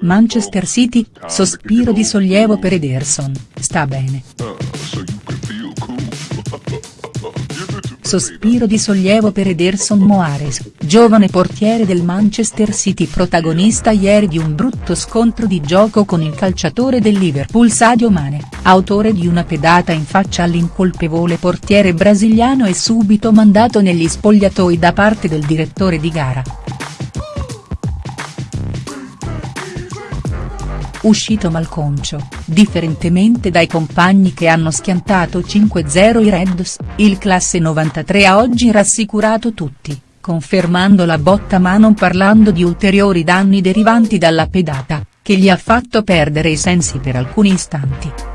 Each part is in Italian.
Manchester City, sospiro di sollievo per Ederson, sta bene. Sospiro di sollievo per Ederson Moares, giovane portiere del Manchester City protagonista ieri di un brutto scontro di gioco con il calciatore del Liverpool Sadio Mane, autore di una pedata in faccia all'incolpevole portiere brasiliano e subito mandato negli spogliatoi da parte del direttore di gara. Uscito malconcio, differentemente dai compagni che hanno schiantato 5-0 i Reds, il classe 93 ha oggi rassicurato tutti, confermando la botta ma non parlando di ulteriori danni derivanti dalla pedata, che gli ha fatto perdere i sensi per alcuni istanti.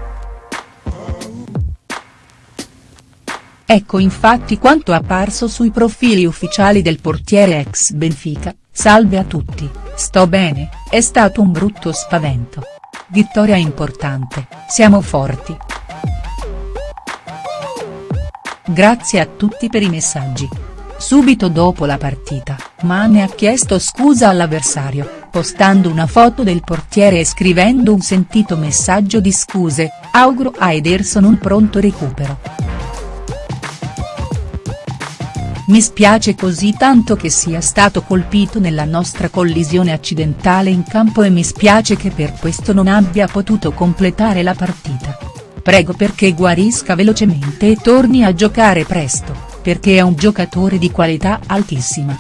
Ecco infatti quanto apparso sui profili ufficiali del portiere ex Benfica, salve a tutti, sto bene, è stato un brutto spavento. Vittoria importante, siamo forti. Grazie a tutti per i messaggi. Subito dopo la partita, Mane ha chiesto scusa all'avversario, postando una foto del portiere e scrivendo un sentito messaggio di scuse, auguro a Ederson un pronto recupero. Mi spiace così tanto che sia stato colpito nella nostra collisione accidentale in campo e mi spiace che per questo non abbia potuto completare la partita. Prego perché guarisca velocemente e torni a giocare presto, perché è un giocatore di qualità altissima.